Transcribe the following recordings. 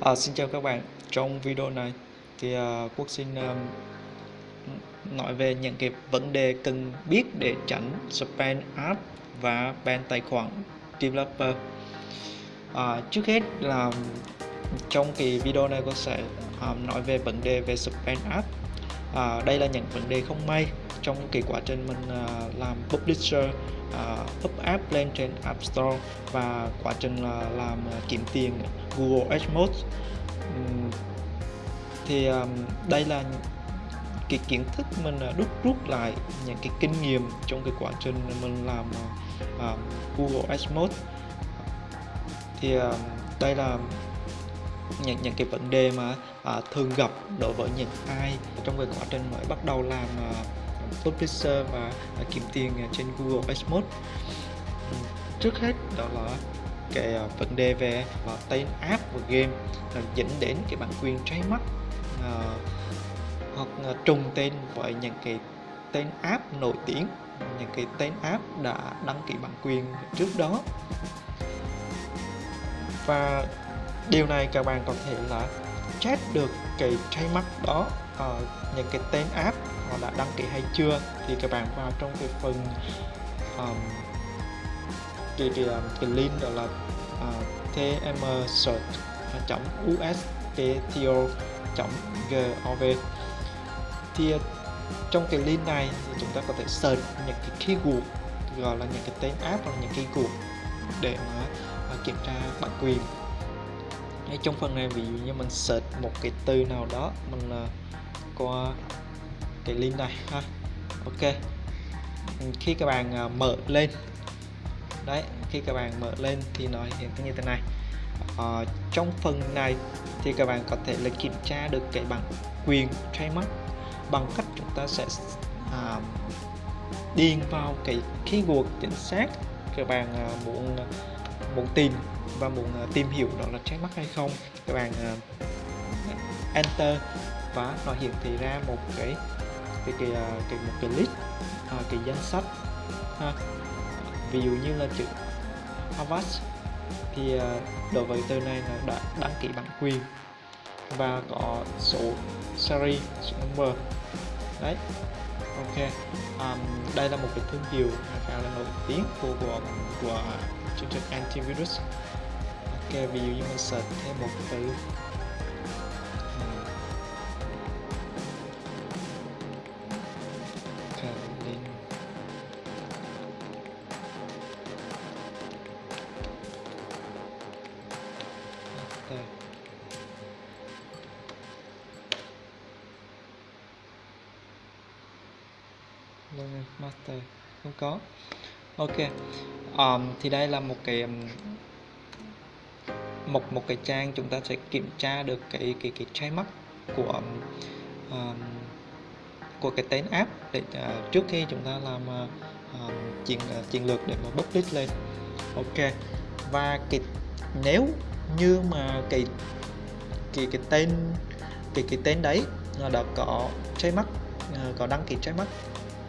À, xin chào các bạn. Trong video này thì à, Quốc xin um, nói về những cái vấn đề cần biết để tránh spam app và ban tài khoản developer. À, trước hết là trong cái video này có sẽ um, nói về vấn đề về spam app. À, đây là những vấn đề không may trong cái quá trình mình uh, làm publisher uh, up app lên trên App Store và quá trình uh, làm uh, kiếm tiền Google AdMode um, thì um, đây là cái kiến thức mình uh, đúc rút lại những cái kinh nghiệm trong cái quá trình mình làm uh, Google AdMode thì um, đây là những những cái vấn đề mà uh, thường gặp đối với những ai trong cái quá trình mới bắt đầu làm uh, publisher và à, kiếm tiền à, trên Google AdMode trước hết đó là cái à, vấn đề về tên app và game dẫn đến cái bản quyền trái uh, hoặc trùng tên với những cái tên app nổi tiếng những cái tên app đã đăng ký bản quyền trước đó. Và điều này các bạn có thể là check được cái trademark đó uh, những cái tên app họ đã đăng ký hay chưa thì các bạn vào trong cái phần um, cái, cái, cái link đó là ờ, uh, tmsearch.ustto.gov thì ờ, trong cái link này thì chúng ta có thể search những cái keyword gọi là những cái tên app hoặc là những keyword để mà uh, kiểm tra bản quyền. Hay trong phần này ví dụ như mình search một cái từ nào đó mình uh, qua cái link này ha. Ok. Khi các bạn à, mở lên. Đấy khi các bạn mở lên thì nó hiện như thế này. Ờ, trong phần này thì các bạn có thể là kiểm tra được cái bản quyền trademark. Bằng cách chúng ta sẽ uh, điền vào cái keyword chính xác các bạn uh, muốn muốn tìm và muốn uh, tìm hiểu đó là trademark hay không. Các bạn uh, enter và nó hiển thị ra một cái cái cái, cái à, một cái list à, cái danh sách. Ha. ví dụ như là chữ Avast thì à, đối với từ này là đã đăng ký bản quyền và có số series số number. Đấy ok. Um, đây là một cái thương hiệu khá là nổi tiếng của của của chương trình antivirus. Ok ví dụ như mình search thêm một từ Ừ. Vâng, master. Không có. Ok. Um, thì đây là một cái một một cái trang chúng ta sẽ kiểm tra được cái cái cái trái mắt của um, của cái tên app để uh, trước khi chúng ta làm uh, chiến uh, chiến lược để mà publish lên. Ok. Và cái nếu như mà cái cái cái tên cái cái tên đấy đã có trái mắt à, có đăng ký trái mắt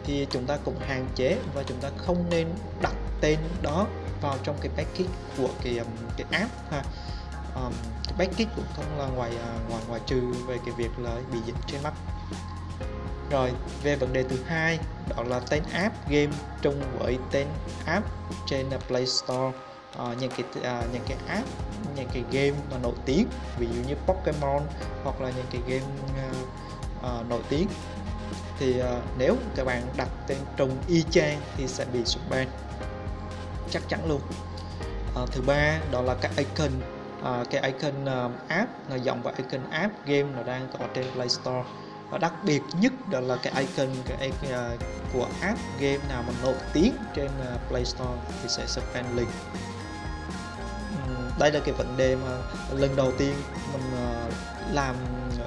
thì chúng ta cũng hạn chế và chúng ta không nên đặt tên đó vào trong cái package của cái um, cái app ha. Um, cái package cũng không là ngoài à, ngoài ngoài trừ về cái việc là bị dính trên mắt. Rồi về vấn đề thứ hai đó là tên app game chung với tên app trên Play Store. Uh, những cái uh, những cái app những cái game mà nổi tiếng ví dụ như Pokemon hoặc là những cái game uh, uh, nổi tiếng. Thì uh, nếu các bạn đặt tên trùng y chang thì sẽ bị sụp ban chắc chắn luôn. Uh, thứ ba đó là cái icon uh, cái icon uh, app là dòng và icon app game nó đang có trên Play Store. Và đặc biệt nhất đó là cái icon cái uh, của app game nào mà nổi tiếng trên uh, Play Store thì sẽ suspend link đây là cái vấn đề mà lần đầu tiên mình uh, làm ờ,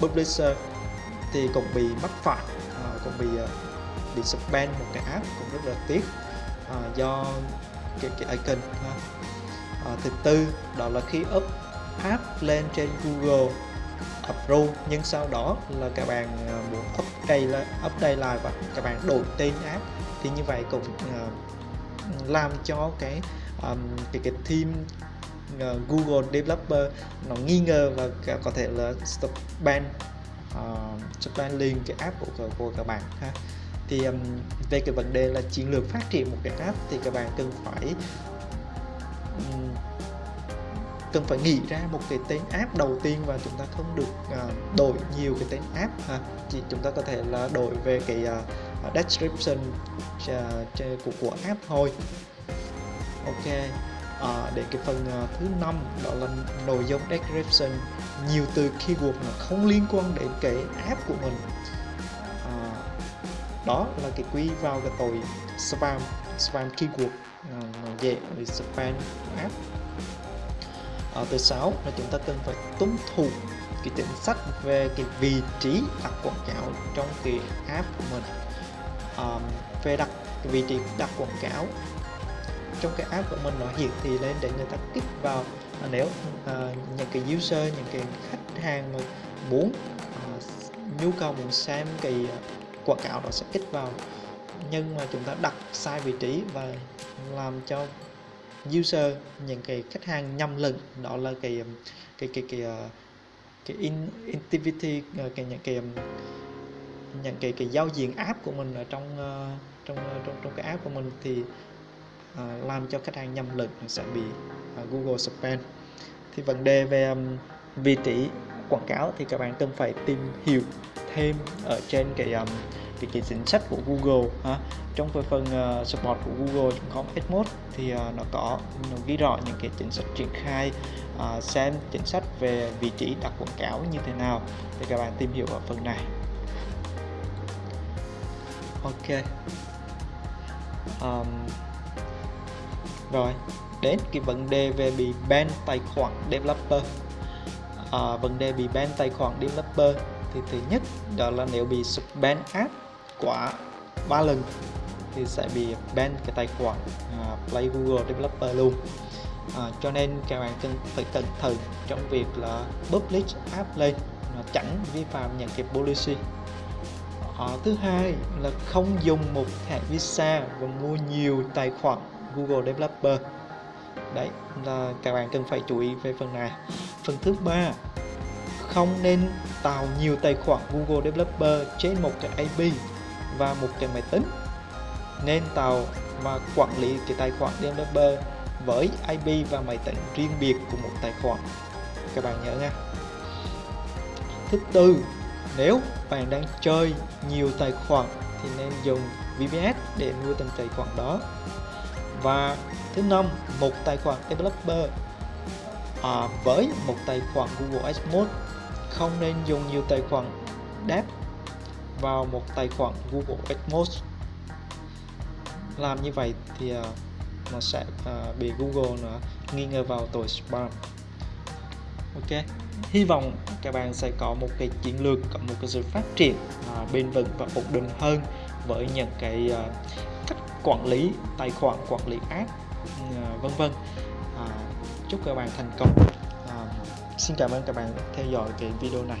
publisher thì cũng bị mắc phạt uh, ờ, cũng bị uh, bị suspend một cái app cũng rất là tiếc uh, do cái, cái icon ha. Uh, thứ tư đó là khi up app lên trên Google approve nhưng sau đó là các bạn uh, muốn update lại update lại và các bạn đổi tên app thì như vậy cũng uh, làm cho cái um, cái cái team uh, Google Developer nó nghi ngờ và có thể là stop ban uh, stop ban liền cái app của, của các bạn ha. Thì um, về cái vấn đề là chiến lược phát triển một cái app thì các bạn cần phải um, cần phải nghĩ ra một cái tên app đầu tiên và chúng ta không được uh, đổi nhiều cái tên app ha. Chỉ chúng ta có thể là đổi về cái uh, description uh, của của app thôi ok. À, để cái phần uh, thứ năm đó là nội dung description nhiều từ keyword mà không liên quan đến cái app của mình. À, đó là cái quy vào cái tội spam spam keyword. Uh, dễ bị spam app. Ở thứ sáu là chúng ta cần phải tuân thủ cái chính sách về cái vị trí đặt quảng cáo trong cái app của mình. À, về đặt cái vị trí đặt quảng cáo trong cái app của mình nó hiện thì lên để người ta kích vào. À, nếu uh, những cái user những cái khách hàng mà muốn uh, nhu cầu muốn xem cái à, quảng cáo đó sẽ kích vào. Nhưng mà chúng ta đặt sai vị trí và làm cho user những cái khách hàng nhầm lẫn đó là cái à, cái cái cái ờ, cái, in, activity cái những cái những cái cái giao diện app của mình ở trong trong trong trong cái app của mình thì uh, làm cho khách hàng nhầm lẫn sẽ bị uh, Google suspend. thì vấn đề về um, vị trí quảng cáo thì các bạn cần phải tìm hiểu thêm ở trên cái um, cái, cái chính sách của Google ha. trong cái phần uh, support của Google.com Edmode thì uh, nó có nó ghi rõ những cái chính sách triển khai uh, xem chính sách về vị trí đặt quảng cáo như thế nào thì các bạn tìm hiểu ở phần này ok um, rồi đến cái vấn đề về bị ban tài khoản developer. À, vấn đề bị ban tài khoản developer thì thứ nhất đó là nếu bị ban app quá ba lần thì sẽ bị ban cái tài khoản uh, Play Google Developer luôn. À, cho nên các bạn cần phải cẩn thận trong việc là publish app lên nó tránh vi phạm những cái policy. À, thứ hai là không dùng một thẻ Visa và mua nhiều tài khoản Google Developer. Đấy, là các bạn cần phải chú ý về phần này. Phần thứ ba, không nên tạo nhiều tài khoản Google Developer trên một cái IP và một cái máy tính. Nên tạo và quản lý cái tài khoản developer với IP và máy tính riêng biệt của một tài khoản. Các bạn nhớ nha. Thứ tư, nếu bạn đang chơi nhiều tài khoản thì nên dùng VPS để nuôi từng tài khoản đó và thứ năm một tài khoản developer. À, với một tài khoản Google Adsense không nên dùng nhiều tài khoản đáp vào một tài khoản Google Adsense làm như vậy thì uh, nó sẽ uh, bị Google nữa nghi ngờ vào tội spam. Ok hy vọng các bạn sẽ có một cái chiến lược có một cái sự phát triển uh, bền vững và ổn định hơn với những cái uh, quản lý tài khoản quản lý app ừ, vân vân. À, chúc các bạn thành công. À, xin cảm ơn các bạn theo dõi cái video này.